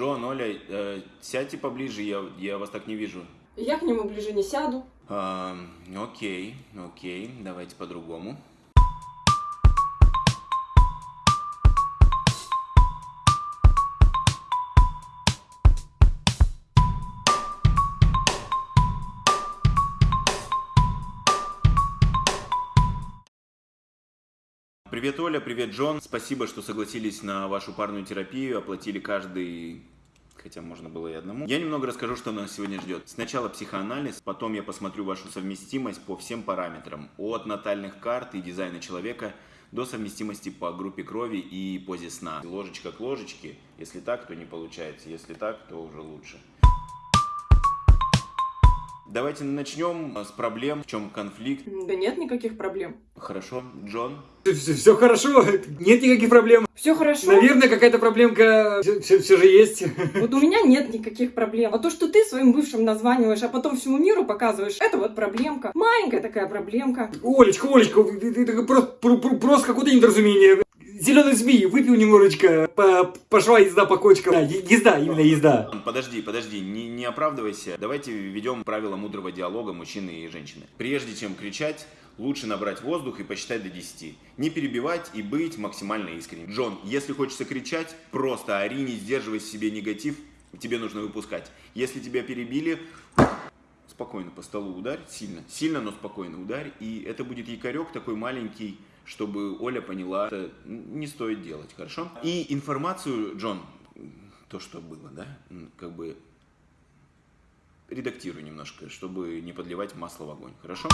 Джон, Оля, э, сядьте поближе, я, я вас так не вижу. Я к нему ближе не сяду. Окей, окей, давайте по-другому. Привет, Оля, привет, Джон. Спасибо, что согласились на вашу парную терапию, оплатили каждый хотя можно было и одному. Я немного расскажу, что нас сегодня ждет. Сначала психоанализ, потом я посмотрю вашу совместимость по всем параметрам. От натальных карт и дизайна человека до совместимости по группе крови и позе сна. Ложечка к ложечке. Если так, то не получается. Если так, то уже лучше. Давайте начнем с проблем. В чем конфликт? Да нет никаких проблем. Хорошо, Джон. Все, все хорошо, нет никаких проблем. Все хорошо. Наверное, какая-то проблемка все, все, все же есть. Вот у меня нет никаких проблем. А то, что ты своим бывшим названиваешь, а потом всему миру показываешь, это вот проблемка. Маленькая такая проблемка. Олечка, Олечка, это просто, просто какое-то недоразумение. Зеленый змей, выпил немножечко, по, пошла езда по кочкам. Да, езда, именно езда. Подожди, подожди, не, не оправдывайся. Давайте введем правила мудрого диалога мужчины и женщины. Прежде чем кричать, лучше набрать воздух и посчитать до 10. Не перебивать и быть максимально искренним. Джон, если хочется кричать, просто ори, не сдерживай себе негатив, тебе нужно выпускать. Если тебя перебили, спокойно по столу ударь, сильно, сильно, но спокойно ударь, и это будет якорек такой маленький, чтобы Оля поняла, это не стоит делать, хорошо? И информацию, Джон, то, что было, да, как бы редактирую немножко, чтобы не подливать масло в огонь, хорошо?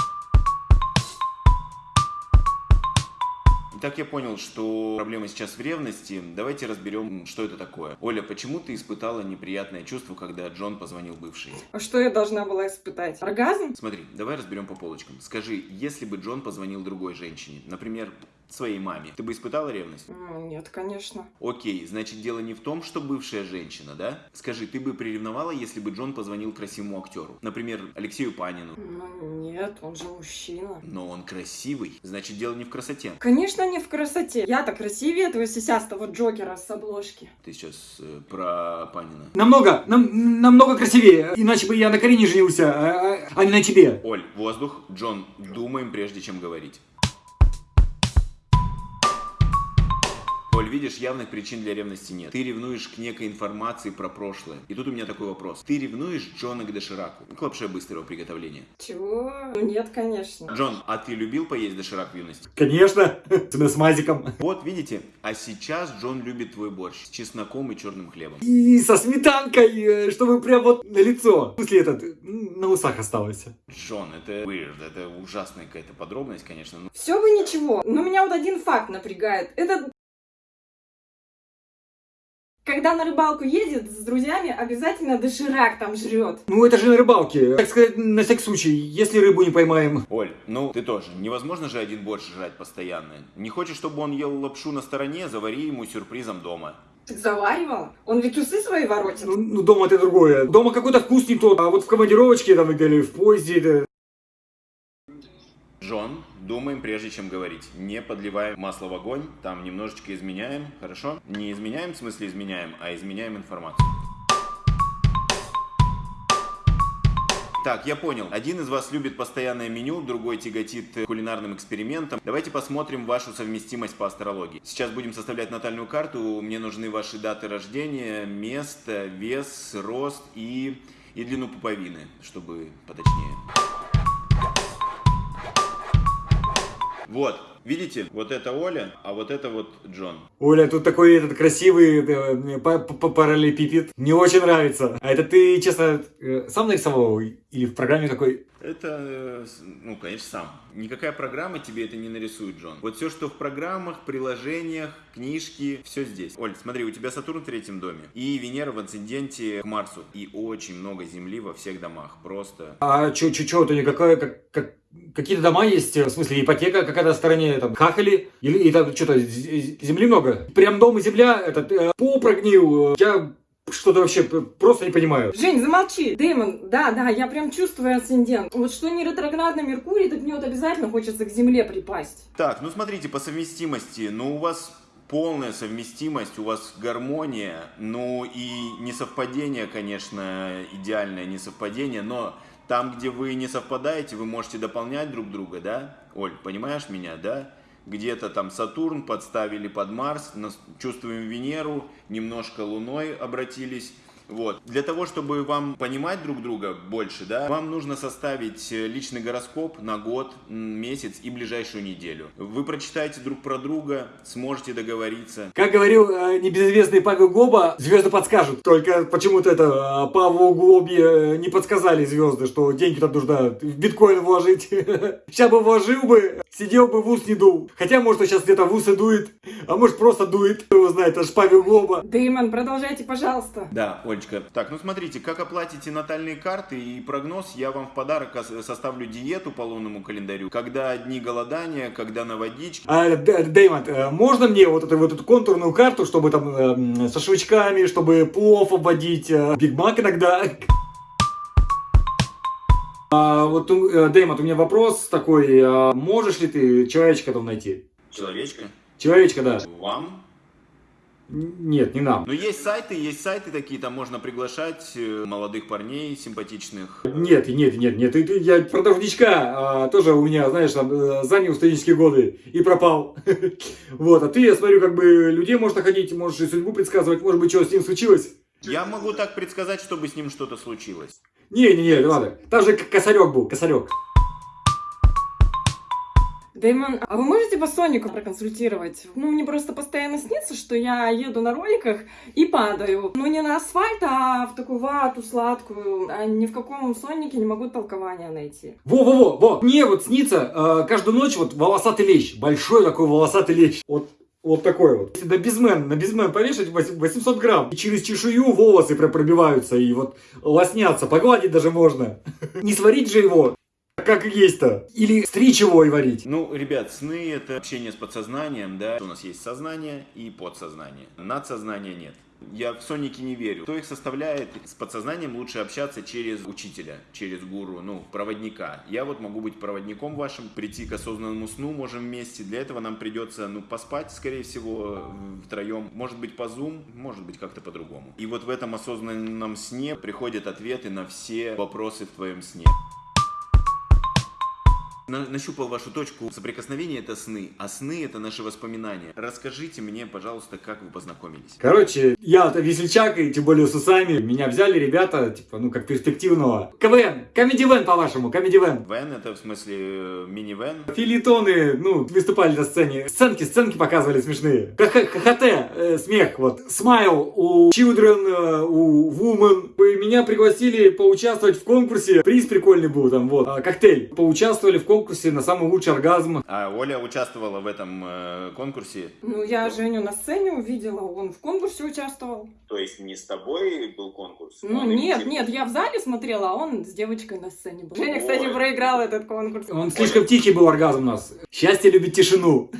Итак, я понял, что проблема сейчас в ревности. Давайте разберем, что это такое. Оля, почему ты испытала неприятное чувство, когда Джон позвонил бывшей? А что я должна была испытать? Оргазм? Смотри, давай разберем по полочкам. Скажи, если бы Джон позвонил другой женщине, например, своей маме, ты бы испытала ревность? Нет, конечно. Окей, значит дело не в том, что бывшая женщина, да? Скажи, ты бы приревновала, если бы Джон позвонил красивому актеру? Например, Алексею Панину? Ну нет, он же мужчина. Но он красивый, значит дело не в красоте. Конечно не в красоте. Я-то красивее этого сисястого Джокера с обложки. Ты сейчас э, про Панина. Намного, нам, намного красивее. Иначе бы я на Карине женился, а, а, а не на тебе. Оль, воздух. Джон, думаем прежде чем говорить. Видишь, явных причин для ревности нет. Ты ревнуешь к некой информации про прошлое. И тут у меня такой вопрос. Ты ревнуешь Джона к дошираку? К лапше быстрого приготовления. Чего? Ну нет, конечно. Джон, а ты любил поесть доширак в юности? Конечно, с мазиком. Вот, видите, а сейчас Джон любит твой борщ с чесноком и черным хлебом. И со сметанкой, э, чтобы прям вот на лицо. После этот, на усах осталось. Джон, это weird, это ужасная какая-то подробность, конечно. но- Все бы ничего, но меня вот один факт напрягает. Это когда на рыбалку едет с друзьями, обязательно доширак там жрет. Ну это же на рыбалке. Так сказать, на всякий случай, если рыбу не поймаем. Оль, ну ты тоже. Невозможно же один борщ жрать постоянно. Не хочешь, чтобы он ел лапшу на стороне, завари ему сюрпризом дома. Так заваривал? Он ведь усы свои воротит. Ну, ну, дома это другое. Дома какой-то вкус не тот, а вот в командировочке там или в поезде это... Джон, думаем прежде чем говорить. Не подливаем масло в огонь, там немножечко изменяем, хорошо? Не изменяем в смысле изменяем, а изменяем информацию. Так, я понял. Один из вас любит постоянное меню, другой тяготит э, кулинарным экспериментом. Давайте посмотрим вашу совместимость по астрологии. Сейчас будем составлять натальную карту. Мне нужны ваши даты рождения, место, вес, рост и, и длину пуповины, чтобы поточнее. Вот, видите, вот это Оля, а вот это вот Джон. Оля, тут такой этот красивый э, па- параллелепипед. Мне очень нравится. А это ты, честно, э, сам нарисовал? Или в программе какой? Это, э, ну, конечно, сам. Никакая программа тебе это не нарисует, Джон. Вот все, что в программах, приложениях, книжки, все здесь. Оль, смотри, у тебя Сатурн в третьем доме. И Венера в асценденте к Марсу. И очень много Земли во всех домах. Просто... А чё, чё, чё, это никакая, как, как, какие-то дома есть, в смысле ипотека какая-то в стороне, там, хахали, или и там что-то, земли много? Прям дом и земля, этот, э, пол э, я что-то вообще просто не понимаю. Жень, замолчи. Дэймон, да, да, я прям чувствую асцендент. Вот что не ретроградный Меркурий, так мне вот обязательно хочется к Земле припасть. Так, ну смотрите, по совместимости, ну у вас полная совместимость, у вас гармония, ну и не совпадение, конечно, идеальное не совпадение, но там, где вы не совпадаете, вы можете дополнять друг друга, да? Оль, понимаешь меня, да? Где-то там Сатурн подставили под Марс, чувствуем Венеру, немножко Луной обратились. Вот. Для того, чтобы вам понимать друг друга больше, да, вам нужно составить э, личный гороскоп на год, месяц и ближайшую неделю. Вы прочитаете друг про друга, сможете договориться. Как говорил э, небезызвестный Павел Глоба, звезды подскажут. Только почему-то это э, Павлу Глобе э, не подсказали звезды, что деньги там нужно в биткоин вложить. Сейчас бы вложил бы, сидел бы в ус не дул. Хотя, может, он сейчас где-то в усы дует, а может, просто дует. Кто его знает, это ж Павел Глоба. Дэймон, продолжайте, пожалуйста. Да, Оль, Олечка. Так, ну смотрите, как оплатите натальные карты и прогноз, я вам в подарок составлю диету по лунному календарю. Когда дни голодания, когда на водичке. А, Дэймон, э, можно мне вот эту, вот эту контурную карту, чтобы там э, со шашлычками, чтобы плов обводить, э, Биг Мак иногда? А, вот, э, Дэймон, у меня вопрос такой. А можешь ли ты человечка там найти? Человечка? Человечка, да. Вам? Нет, не нам. Но есть сайты, есть сайты такие, там можно приглашать э, молодых парней симпатичных. Нет, нет, нет, нет, я про должничка а, тоже у меня, знаешь, там, э, занял студенческие годы и пропал. Вот, а ты, я смотрю, как бы людей можно ходить, можешь и судьбу предсказывать, может быть, что с ним случилось. Я могу так предсказать, чтобы с ним что-то случилось. Не, не, не, ладно. Там же косарек был, косарек. Дэймон, а вы можете по Сонику проконсультировать? Ну, мне просто постоянно снится, что я еду на роликах и падаю. Ну, не на асфальт, а в такую вату сладкую. А ни в каком Сонике не могу толкования найти. Во-во-во, во. Мне вот снится э, каждую ночь вот волосатый лещ. Большой такой волосатый лещ. Вот вот такой вот. Если на безмен, на безмен повешать 800 грамм, и через чешую волосы пробиваются, и вот лоснятся, погладить даже можно. Не сварить же его как есть-то? Или стричь его и варить? Ну, ребят, сны это общение с подсознанием, да. У нас есть сознание и подсознание. Надсознания нет. Я в Сонике не верю. Кто их составляет, с подсознанием лучше общаться через учителя, через гуру, ну, проводника. Я вот могу быть проводником вашим, прийти к осознанному сну можем вместе. Для этого нам придется, ну, поспать, скорее всего, втроем. Может быть, по Zoom, может быть, как-то по-другому. И вот в этом осознанном сне приходят ответы на все вопросы в твоем сне. На, нащупал вашу точку соприкосновения, это сны, а сны это наши воспоминания. Расскажите мне, пожалуйста, как вы познакомились. Короче, я-то весельчак, и тем более с усами. Меня взяли ребята, типа, ну, как перспективного. КВН, комеди-вен, по-вашему, комеди-вен. Вен это в смысле э, мини-вен? Филитоны, ну, выступали на сцене. Сценки, сценки показывали смешные. ХХТ, э, смех, вот. Смайл у Children, э, у Woman. Меня пригласили поучаствовать в конкурсе. Приз прикольный был там, вот. А, коктейль. Поучаствовали в конкурсе конкурсе на самый лучший оргазм. А Оля участвовала в этом э, конкурсе? Ну, я Женю на сцене увидела, он в конкурсе участвовал. То есть не с тобой был конкурс? Ну, нет, именно... нет, я в зале смотрела, а он с девочкой на сцене был. Женя, кстати, проиграл этот конкурс. Он слишком тихий был оргазм у нас. Счастье любит тишину.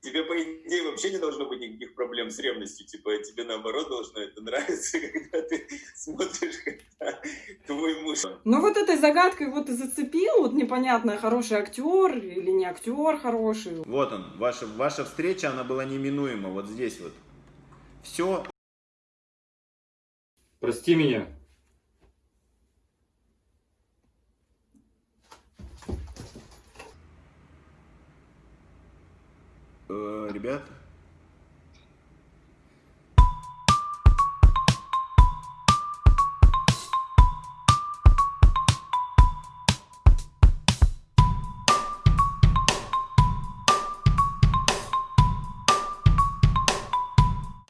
Тебе, по идее, вообще не должно быть никаких проблем с ревностью. Типа, тебе наоборот должно это нравиться, когда ты смотришь, когда твой муж... Ну, вот этой загадкой вот и зацепил, вот непонятно, хороший актер или не актер хороший. Вот он, ваша, ваша встреча, она была неминуема, вот здесь вот. Все. Прости меня. Э, ребята,